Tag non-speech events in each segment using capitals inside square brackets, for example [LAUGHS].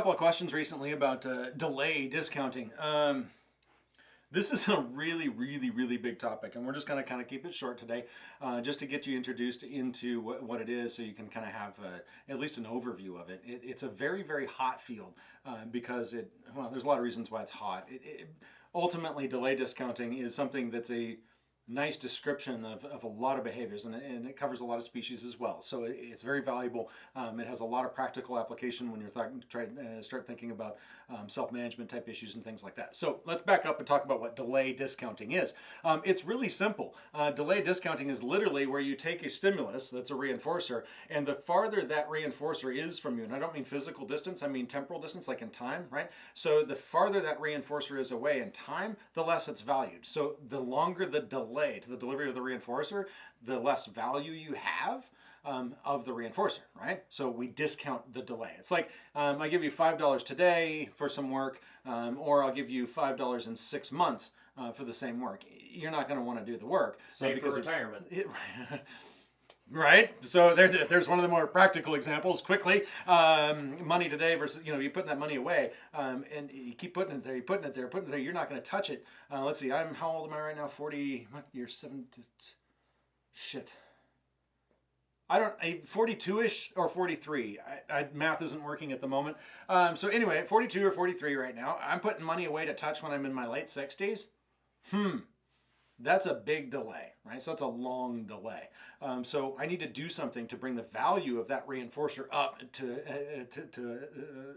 questions recently about uh, delay discounting. Um, this is a really, really, really big topic, and we're just going to kind of keep it short today, uh, just to get you introduced into what, what, it is, so you can kind of have uh, at least an overview of it. it. It's a very, very hot field uh, because it. Well, there's a lot of reasons why it's hot. It, it, ultimately, delay discounting is something that's a nice description of, of a lot of behaviors and, and it covers a lot of species as well. So it, it's very valuable. Um, it has a lot of practical application when you're trying to uh, start thinking about um, self-management type issues and things like that. So let's back up and talk about what delay discounting is. Um, it's really simple. Uh, delay discounting is literally where you take a stimulus that's a reinforcer and the farther that reinforcer is from you, and I don't mean physical distance, I mean temporal distance like in time, right? So the farther that reinforcer is away in time, the less it's valued. So the longer the delay delay to the delivery of the reinforcer, the less value you have um, of the reinforcer, right? So we discount the delay. It's like um, I give you $5 today for some work, um, or I'll give you $5 in six months uh, for the same work. You're not going to want to do the work. Save because for retirement. [LAUGHS] It, Right. So there, there's one of the more practical examples. Quickly, um, money today versus you know you're putting that money away, um, and you keep putting it there, you're putting it there, putting it there. You're not going to touch it. Uh, let's see. I'm how old am I right now? Forty. What? You're seven. Shit. I don't, 42-ish or 43. I, I, math isn't working at the moment. Um, so anyway, 42 or 43 right now. I'm putting money away to touch when I'm in my late 60s. Hmm that's a big delay, right? So that's a long delay. Um, so I need to do something to bring the value of that reinforcer up to uh, to to, uh,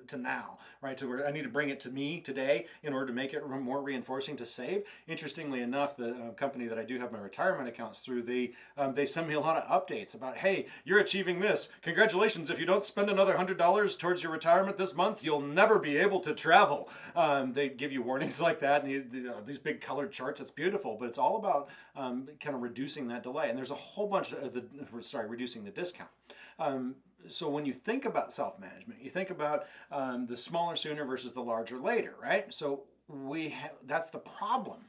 to now, right? To where I need to bring it to me today in order to make it more reinforcing to save. Interestingly enough, the uh, company that I do have my retirement accounts through, they um, they send me a lot of updates about, hey, you're achieving this. Congratulations! If you don't spend another hundred dollars towards your retirement this month, you'll never be able to travel. Um, they give you warnings [LAUGHS] like that, and you, you know, these big colored charts. It's beautiful, but it's all about um, kind of reducing that delay. And there's a whole bunch of the, sorry, reducing the discount. Um, so when you think about self-management, you think about um, the smaller sooner versus the larger later, right? So we that's the problem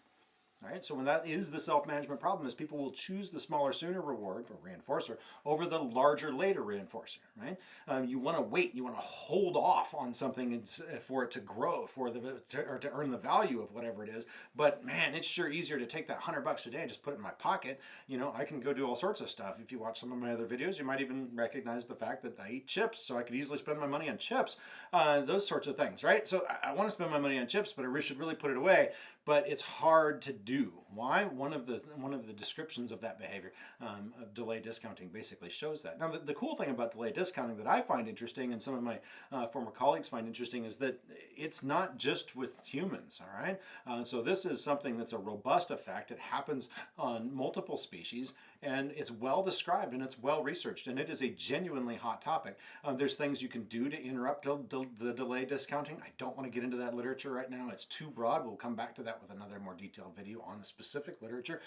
all right, so when that is the self-management problem is people will choose the smaller sooner reward for reinforcer over the larger later reinforcer, right? Um, you want to wait, you want to hold off on something for it to grow, for the to, or to earn the value of whatever it is. But man, it's sure easier to take that hundred bucks a day and just put it in my pocket. You know, I can go do all sorts of stuff. If you watch some of my other videos, you might even recognize the fact that I eat chips, so I could easily spend my money on chips. Uh, those sorts of things, right? So I, I want to spend my money on chips, but I should really put it away. But it's hard to do. Why? One of the one of the descriptions of that behavior um, of delay discounting basically shows that. Now, the, the, cool thing about delay discounting that I find interesting, and some of my uh, former colleagues find interesting, is that it's not just with humans. All right. Uh, so this is something that's a robust effect. It happens on multiple species, and it's well described and it's well researched, and it is a genuinely hot topic. Um, there's things you can do to interrupt the delay discounting. I don't want to get into that literature right now. It's too broad. We'll come back to that with another more detailed video on the specific literature.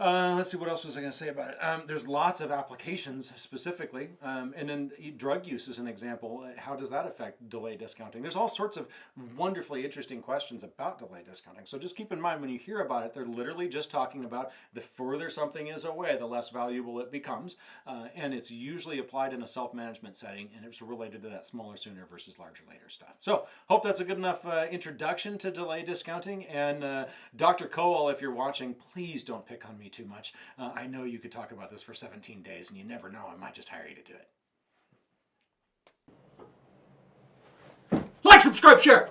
Uh, let's see, what else was I going to say about it? Um, there's lots of applications specifically, um, and then drug use is an example. How does that affect delay discounting? There's all sorts of wonderfully interesting questions about delay discounting. So just keep in mind when you hear about it, they're literally just talking about the further something is away, the less valuable it becomes, uh, and it's usually applied in a self-management setting, and it's related to that smaller sooner versus larger later stuff. So hope that's a good enough uh, introduction to delay discounting, and uh, Dr. Kowal, if you're watching, please don't pick on me me too much. Uh, I know you could talk about this for 17 days and you never know, I might just hire you to do it. Like, subscribe, share!